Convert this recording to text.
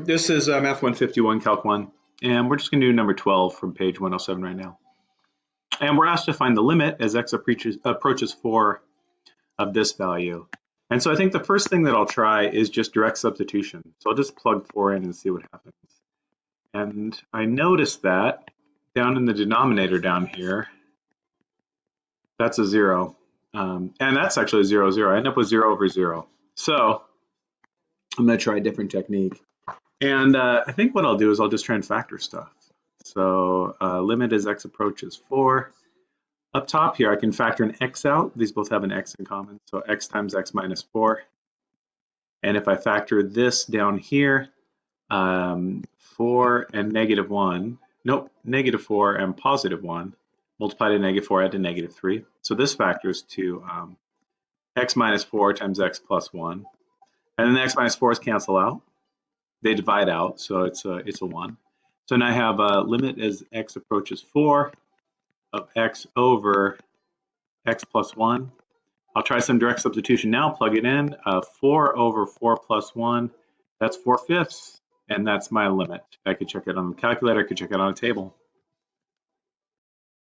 this is uh, Math 151, Calc 1, and we're just going to do number 12 from page 107 right now. And we're asked to find the limit as x approaches, approaches 4 of this value. And so I think the first thing that I'll try is just direct substitution. So I'll just plug 4 in and see what happens. And I notice that down in the denominator down here, that's a 0. Um, and that's actually a 0, 0. I end up with 0 over 0. So I'm going to try a different technique. And uh, I think what I'll do is I'll just try and factor stuff. So uh, limit as x approaches 4. Up top here, I can factor an x out. These both have an x in common. So x times x minus 4. And if I factor this down here, um, 4 and negative 1, nope, negative 4 and positive 1, multiply to negative 4, add to negative 3. So this factors to um, x minus 4 times x plus 1. And then the x minus 4s cancel out. They divide out, so it's a, it's a 1. So now I have a limit as x approaches 4 of x over x plus 1. I'll try some direct substitution now, plug it in. Uh, 4 over 4 plus 1, that's 4 fifths, and that's my limit. I could check it on the calculator, I could check it on a table.